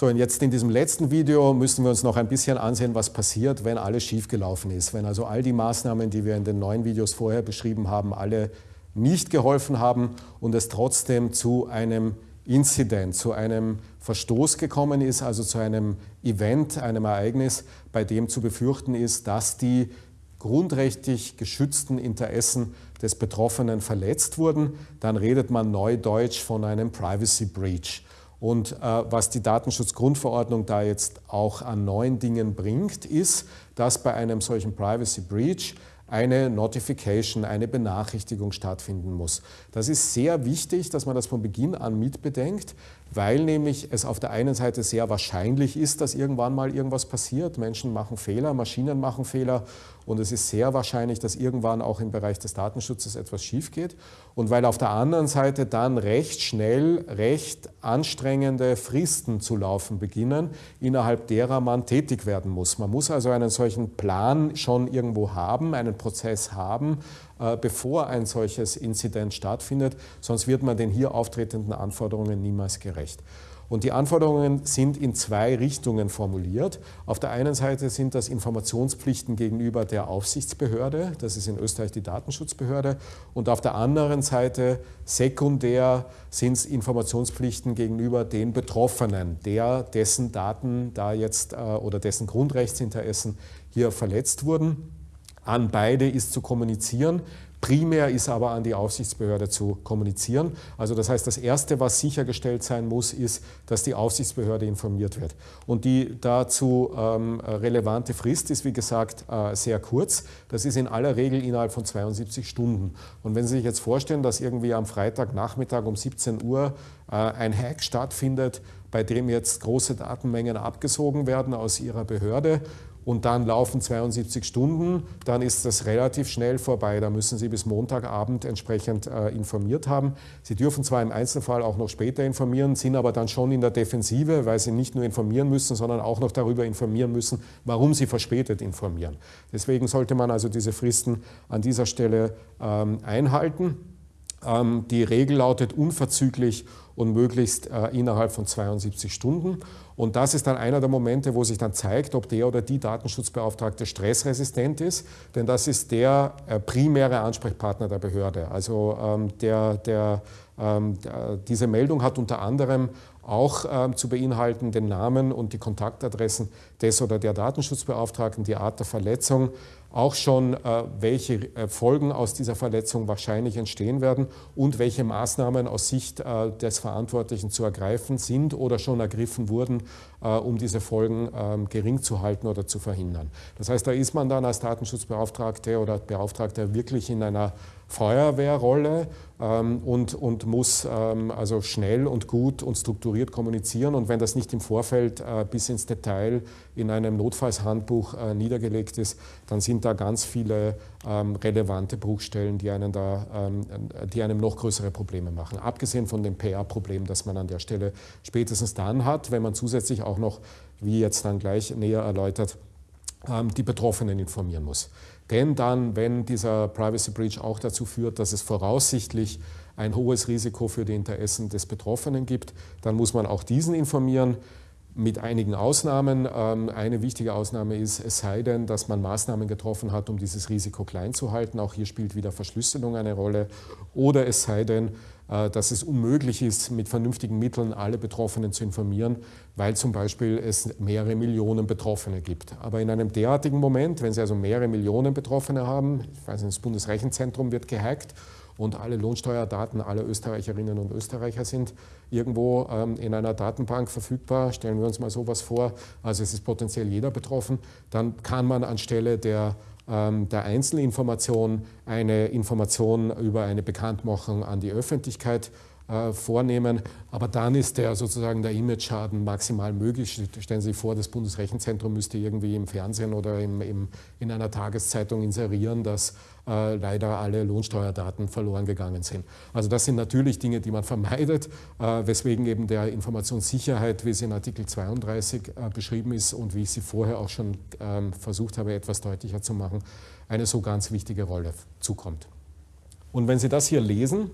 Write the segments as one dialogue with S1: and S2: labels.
S1: So, und jetzt in diesem letzten Video müssen wir uns noch ein bisschen ansehen, was passiert, wenn alles schiefgelaufen ist. Wenn also all die Maßnahmen, die wir in den neuen Videos vorher beschrieben haben, alle nicht geholfen haben und es trotzdem zu einem Incident, zu einem Verstoß gekommen ist, also zu einem Event, einem Ereignis, bei dem zu befürchten ist, dass die grundrechtlich geschützten Interessen des Betroffenen verletzt wurden, dann redet man neudeutsch von einem Privacy Breach. Und äh, was die Datenschutzgrundverordnung da jetzt auch an neuen Dingen bringt, ist, dass bei einem solchen Privacy Breach eine Notification, eine Benachrichtigung stattfinden muss. Das ist sehr wichtig, dass man das von Beginn an mitbedenkt, weil nämlich es auf der einen Seite sehr wahrscheinlich ist, dass irgendwann mal irgendwas passiert. Menschen machen Fehler, Maschinen machen Fehler und es ist sehr wahrscheinlich, dass irgendwann auch im Bereich des Datenschutzes etwas schief geht. Und weil auf der anderen Seite dann recht schnell, recht anstrengende Fristen zu laufen beginnen, innerhalb derer man tätig werden muss. Man muss also einen solchen Plan schon irgendwo haben, einen Prozess haben, äh, bevor ein solches Inzident stattfindet, sonst wird man den hier auftretenden Anforderungen niemals gerecht. Und die Anforderungen sind in zwei Richtungen formuliert. Auf der einen Seite sind das Informationspflichten gegenüber der Aufsichtsbehörde, das ist in Österreich die Datenschutzbehörde, und auf der anderen Seite sekundär sind es Informationspflichten gegenüber den Betroffenen, der dessen Daten da jetzt äh, oder dessen Grundrechtsinteressen hier verletzt wurden. An beide ist zu kommunizieren. Primär ist aber an die Aufsichtsbehörde zu kommunizieren. Also das heißt, das Erste, was sichergestellt sein muss, ist, dass die Aufsichtsbehörde informiert wird. Und die dazu ähm, relevante Frist ist, wie gesagt, äh, sehr kurz. Das ist in aller Regel innerhalb von 72 Stunden. Und wenn Sie sich jetzt vorstellen, dass irgendwie am Freitagnachmittag um 17 Uhr äh, ein Hack stattfindet, bei dem jetzt große Datenmengen abgesogen werden aus Ihrer Behörde und dann laufen 72 Stunden, dann ist das relativ schnell vorbei. Da müssen Sie bis Montagabend entsprechend äh, informiert haben. Sie dürfen zwar im Einzelfall auch noch später informieren, sind aber dann schon in der Defensive, weil Sie nicht nur informieren müssen, sondern auch noch darüber informieren müssen, warum Sie verspätet informieren. Deswegen sollte man also diese Fristen an dieser Stelle ähm, einhalten. Ähm, die Regel lautet unverzüglich und möglichst äh, innerhalb von 72 Stunden. Und das ist dann einer der Momente, wo sich dann zeigt, ob der oder die Datenschutzbeauftragte stressresistent ist, denn das ist der äh, primäre Ansprechpartner der Behörde. Also ähm, der, der, der, diese Meldung hat unter anderem auch ähm, zu beinhalten den Namen und die Kontaktadressen des oder der Datenschutzbeauftragten, die Art der Verletzung, auch schon, äh, welche äh, Folgen aus dieser Verletzung wahrscheinlich entstehen werden und welche Maßnahmen aus Sicht äh, des Verantwortlichen zu ergreifen sind oder schon ergriffen wurden, um diese Folgen ähm, gering zu halten oder zu verhindern. Das heißt, da ist man dann als Datenschutzbeauftragte oder Beauftragter wirklich in einer Feuerwehrrolle ähm, und, und muss ähm, also schnell und gut und strukturiert kommunizieren. Und wenn das nicht im Vorfeld bis ins Detail in einem Notfallshandbuch niedergelegt ist, dann sind da ganz viele ähm, relevante Bruchstellen, die, einen da, ähm, die einem noch größere Probleme machen. Abgesehen von dem PR-Problem, das man an der Stelle spätestens dann hat, wenn man zusätzlich auch noch, wie jetzt dann gleich näher erläutert, die Betroffenen informieren muss. Denn dann, wenn dieser Privacy Breach auch dazu führt, dass es voraussichtlich ein hohes Risiko für die Interessen des Betroffenen gibt, dann muss man auch diesen informieren mit einigen Ausnahmen. Ähm, eine wichtige Ausnahme ist, es sei denn, dass man Maßnahmen getroffen hat, um dieses Risiko klein zu halten. Auch hier spielt wieder Verschlüsselung eine Rolle. Oder es sei denn, äh, dass es unmöglich ist, mit vernünftigen Mitteln alle Betroffenen zu informieren, weil zum Beispiel es mehrere Millionen Betroffene gibt. Aber in einem derartigen Moment, wenn Sie also mehrere Millionen Betroffene haben, ich weiß nicht, das Bundesrechenzentrum wird gehackt und alle Lohnsteuerdaten aller Österreicherinnen und Österreicher sind irgendwo ähm, in einer Datenbank verfügbar. Stellen wir uns mal sowas vor, also es ist potenziell jeder betroffen, dann kann man anstelle der ähm, der Einzelinformation eine Information über eine Bekanntmachung an die Öffentlichkeit äh, vornehmen. Aber dann ist der sozusagen der Image-Schaden maximal möglich. Stellen Sie sich vor, das Bundesrechenzentrum müsste irgendwie im Fernsehen oder im, im, in einer Tageszeitung inserieren, dass äh, leider alle Lohnsteuerdaten verloren gegangen sind. Also das sind natürlich Dinge, die man vermeidet, äh, weswegen eben der Informationssicherheit, wie sie in Artikel 32 äh, beschrieben ist und wie ich sie vorher auch schon ähm, versucht habe, etwas deutlicher zu machen, eine so ganz wichtige Rolle zukommt. Und wenn Sie das hier lesen,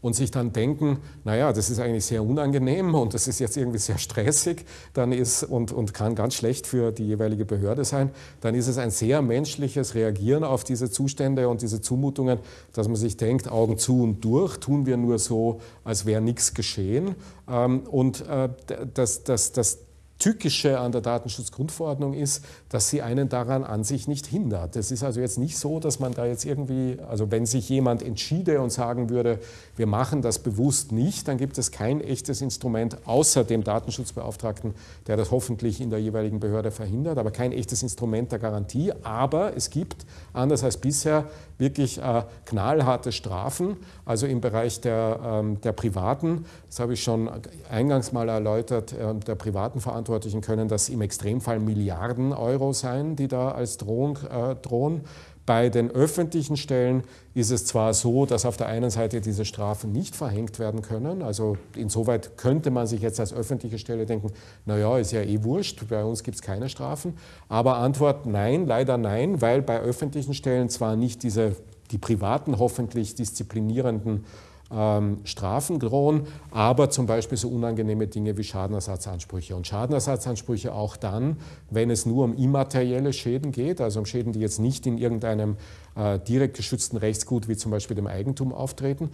S1: und sich dann denken, naja, das ist eigentlich sehr unangenehm und das ist jetzt irgendwie sehr stressig dann ist, und, und kann ganz schlecht für die jeweilige Behörde sein, dann ist es ein sehr menschliches Reagieren auf diese Zustände und diese Zumutungen, dass man sich denkt, Augen zu und durch, tun wir nur so, als wäre nichts geschehen. Ähm, und äh, das, das, das Tückische an der Datenschutzgrundverordnung ist, dass sie einen daran an sich nicht hindert. Es ist also jetzt nicht so, dass man da jetzt irgendwie, also wenn sich jemand entschiede und sagen würde, wir machen das bewusst nicht, dann gibt es kein echtes Instrument außer dem Datenschutzbeauftragten, der das hoffentlich in der jeweiligen Behörde verhindert, aber kein echtes Instrument der Garantie. Aber es gibt, anders als bisher, wirklich äh, knallharte Strafen, also im Bereich der, ähm, der Privaten, das habe ich schon eingangs mal erläutert, äh, der privaten Verantwortlichen können das im Extremfall Milliarden Euro sein, die da als Drohung äh, drohen. Bei den öffentlichen Stellen ist es zwar so, dass auf der einen Seite diese Strafen nicht verhängt werden können, also insoweit könnte man sich jetzt als öffentliche Stelle denken, naja, ist ja eh wurscht, bei uns gibt es keine Strafen, aber Antwort nein, leider nein, weil bei öffentlichen Stellen zwar nicht diese, die privaten hoffentlich disziplinierenden ähm, Strafen drohen, aber zum Beispiel so unangenehme Dinge wie Schadenersatzansprüche. Und Schadenersatzansprüche auch dann, wenn es nur um immaterielle Schäden geht, also um Schäden, die jetzt nicht in irgendeinem äh, direkt geschützten Rechtsgut wie zum Beispiel dem Eigentum auftreten.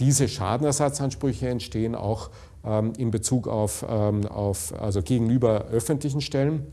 S1: Diese Schadenersatzansprüche entstehen auch ähm, in Bezug auf, ähm, auf, also gegenüber öffentlichen Stellen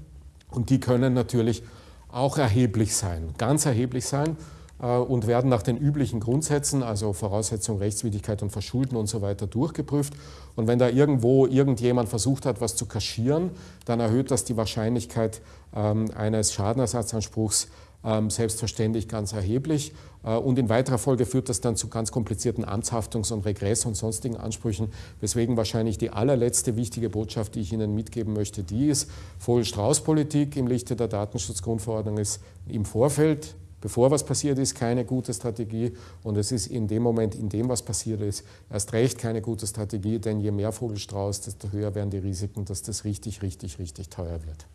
S1: und die können natürlich auch erheblich sein, ganz erheblich sein. Äh, und werden nach den üblichen Grundsätzen, also Voraussetzung, Rechtswidrigkeit und Verschulden und so weiter, durchgeprüft. Und wenn da irgendwo irgendjemand versucht hat, was zu kaschieren, dann erhöht das die Wahrscheinlichkeit ähm, eines Schadenersatzanspruchs ähm, selbstverständlich ganz erheblich. Äh, und in weiterer Folge führt das dann zu ganz komplizierten Amtshaftungs- und Regress- und sonstigen Ansprüchen, weswegen wahrscheinlich die allerletzte wichtige Botschaft, die ich Ihnen mitgeben möchte, die ist, Vogel-Strauß-Politik im Lichte der Datenschutzgrundverordnung ist im Vorfeld bevor was passiert ist, keine gute Strategie und es ist in dem Moment, in dem was passiert ist, erst recht keine gute Strategie, denn je mehr Vogelstrauß, desto höher werden die Risiken, dass das richtig, richtig, richtig teuer wird.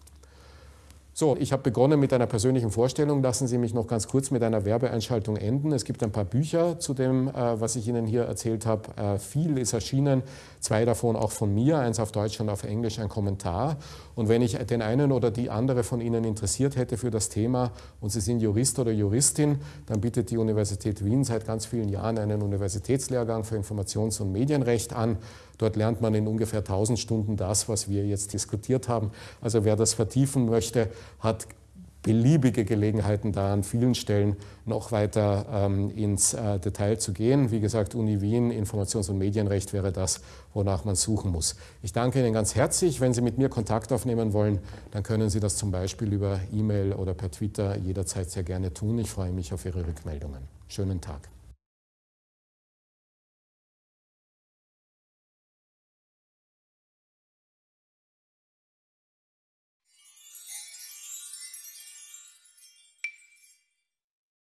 S1: So, ich habe begonnen mit einer persönlichen Vorstellung. Lassen Sie mich noch ganz kurz mit einer Werbeeinschaltung enden. Es gibt ein paar Bücher zu dem, äh, was ich Ihnen hier erzählt habe. Äh, viel ist erschienen, zwei davon auch von mir, eins auf Deutsch und auf Englisch, ein Kommentar. Und wenn ich den einen oder die andere von Ihnen interessiert hätte für das Thema und Sie sind Jurist oder Juristin, dann bietet die Universität Wien seit ganz vielen Jahren einen Universitätslehrgang für Informations- und Medienrecht an. Dort lernt man in ungefähr 1000 Stunden das, was wir jetzt diskutiert haben. Also wer das vertiefen möchte, hat beliebige Gelegenheiten da an vielen Stellen noch weiter ähm, ins äh, Detail zu gehen. Wie gesagt, Uni Wien, Informations- und Medienrecht wäre das, wonach man suchen muss. Ich danke Ihnen ganz herzlich. Wenn Sie mit mir Kontakt aufnehmen wollen, dann können Sie das zum Beispiel über E-Mail oder per Twitter jederzeit sehr gerne tun. Ich freue mich auf Ihre Rückmeldungen. Schönen Tag.